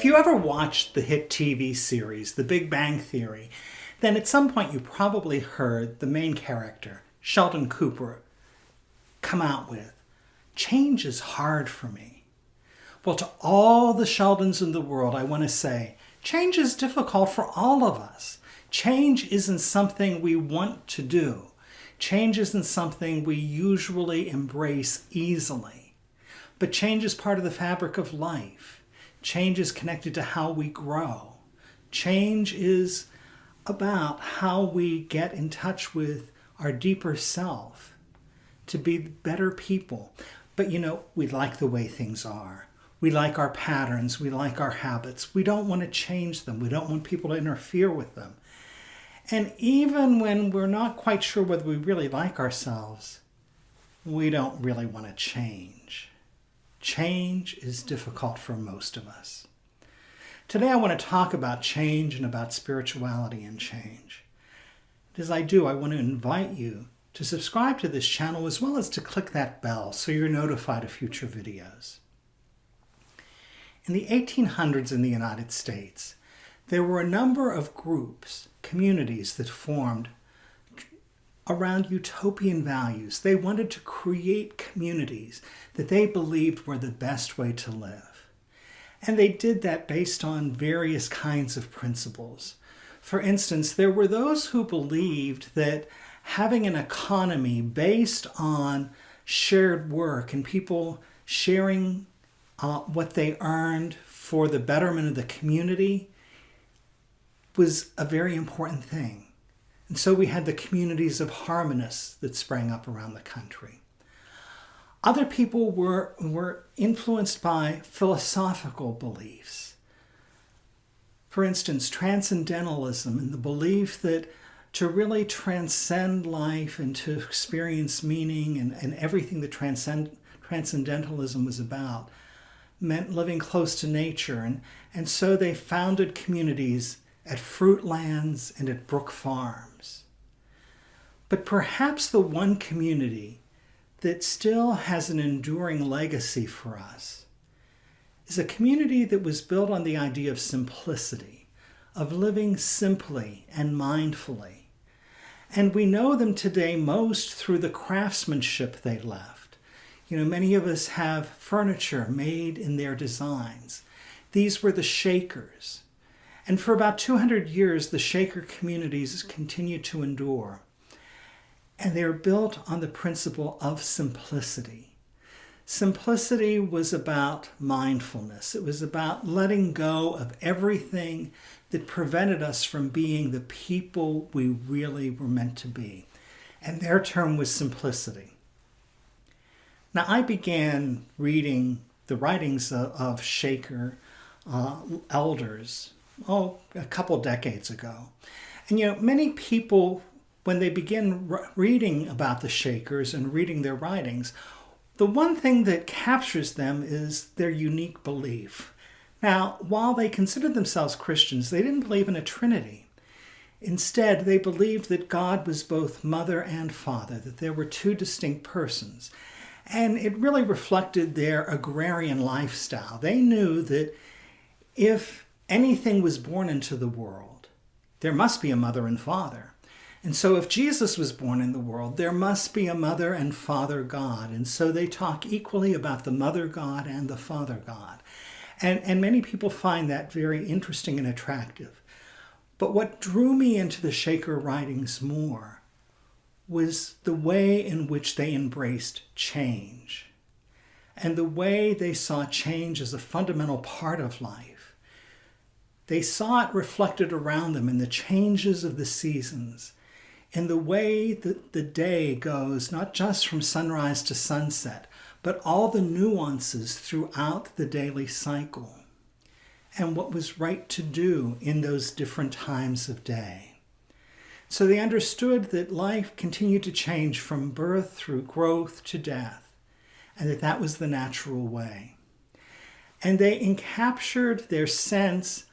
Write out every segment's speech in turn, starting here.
If you ever watched the hit TV series, The Big Bang Theory, then at some point you probably heard the main character, Sheldon Cooper, come out with, change is hard for me. Well, to all the Sheldons in the world, I want to say, change is difficult for all of us. Change isn't something we want to do. Change isn't something we usually embrace easily. But change is part of the fabric of life. Change is connected to how we grow. Change is about how we get in touch with our deeper self to be better people. But you know, we like the way things are. We like our patterns. We like our habits. We don't want to change them. We don't want people to interfere with them. And even when we're not quite sure whether we really like ourselves, we don't really want to change. Change is difficult for most of us. Today I want to talk about change and about spirituality and change. As I do, I want to invite you to subscribe to this channel as well as to click that bell so you're notified of future videos. In the 1800s in the United States, there were a number of groups, communities that formed around utopian values. They wanted to create communities that they believed were the best way to live. And they did that based on various kinds of principles. For instance, there were those who believed that having an economy based on shared work and people sharing uh, what they earned for the betterment of the community was a very important thing. And so we had the communities of harmonists that sprang up around the country. Other people were, were influenced by philosophical beliefs. For instance, transcendentalism and the belief that to really transcend life and to experience meaning and, and everything that transcend, transcendentalism was about meant living close to nature. And, and so they founded communities at Fruitlands and at Brook Farms. But perhaps the one community that still has an enduring legacy for us is a community that was built on the idea of simplicity, of living simply and mindfully. And we know them today most through the craftsmanship they left. You know, many of us have furniture made in their designs. These were the Shakers. And for about 200 years, the Shaker communities continued to endure. And they are built on the principle of simplicity. Simplicity was about mindfulness. It was about letting go of everything that prevented us from being the people we really were meant to be. And their term was simplicity. Now, I began reading the writings of, of Shaker uh, elders oh, a couple decades ago. And you know, many people, when they begin reading about the Shakers and reading their writings, the one thing that captures them is their unique belief. Now, while they considered themselves Christians, they didn't believe in a Trinity. Instead, they believed that God was both mother and father, that there were two distinct persons. And it really reflected their agrarian lifestyle. They knew that if anything was born into the world, there must be a mother and father. And so if Jesus was born in the world, there must be a mother and father God. And so they talk equally about the mother God and the father God. And, and many people find that very interesting and attractive. But what drew me into the Shaker writings more was the way in which they embraced change and the way they saw change as a fundamental part of life they saw it reflected around them in the changes of the seasons, in the way that the day goes, not just from sunrise to sunset, but all the nuances throughout the daily cycle, and what was right to do in those different times of day. So they understood that life continued to change from birth through growth to death, and that that was the natural way. And they encaptured their sense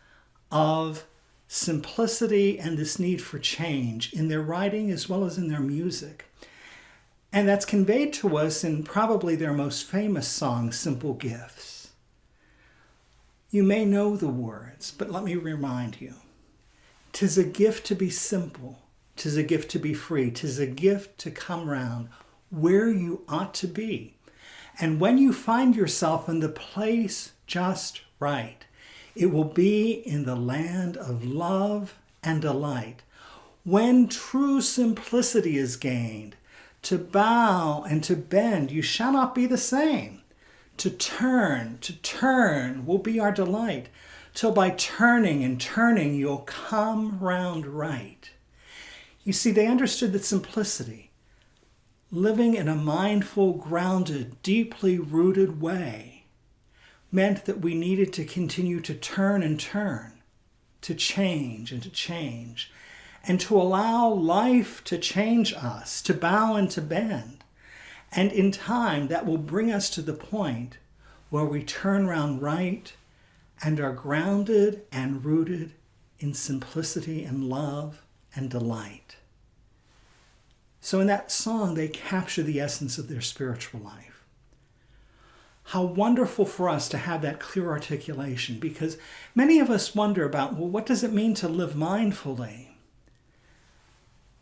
of simplicity and this need for change in their writing as well as in their music. And that's conveyed to us in probably their most famous song, Simple Gifts. You may know the words, but let me remind you. Tis a gift to be simple. Tis a gift to be free. Tis a gift to come round where you ought to be. And when you find yourself in the place just right, it will be in the land of love and delight. When true simplicity is gained, to bow and to bend, you shall not be the same. To turn, to turn will be our delight, till by turning and turning you'll come round right. You see, they understood that simplicity, living in a mindful, grounded, deeply rooted way, meant that we needed to continue to turn and turn, to change and to change, and to allow life to change us, to bow and to bend. And in time, that will bring us to the point where we turn round right and are grounded and rooted in simplicity and love and delight. So in that song, they capture the essence of their spiritual life. How wonderful for us to have that clear articulation because many of us wonder about, well, what does it mean to live mindfully?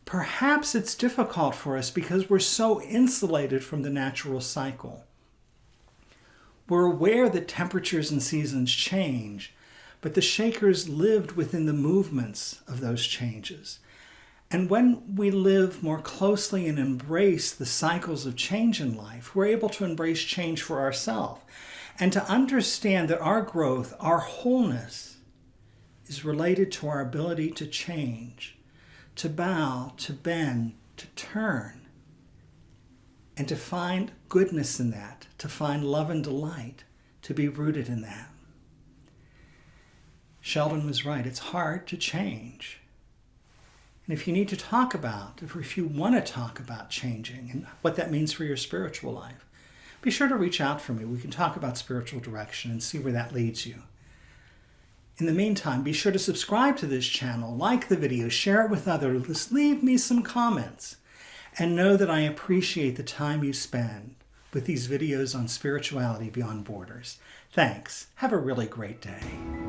Perhaps it's difficult for us because we're so insulated from the natural cycle. We're aware that temperatures and seasons change, but the Shakers lived within the movements of those changes. And when we live more closely and embrace the cycles of change in life, we're able to embrace change for ourselves and to understand that our growth, our wholeness, is related to our ability to change to bow, to bend, to turn, and to find goodness in that, to find love and delight, to be rooted in that. Sheldon was right. It's hard to change. And if you need to talk about, if you want to talk about changing and what that means for your spiritual life, be sure to reach out for me. We can talk about spiritual direction and see where that leads you. In the meantime, be sure to subscribe to this channel, like the video, share it with others, leave me some comments, and know that I appreciate the time you spend with these videos on spirituality beyond borders. Thanks. Have a really great day.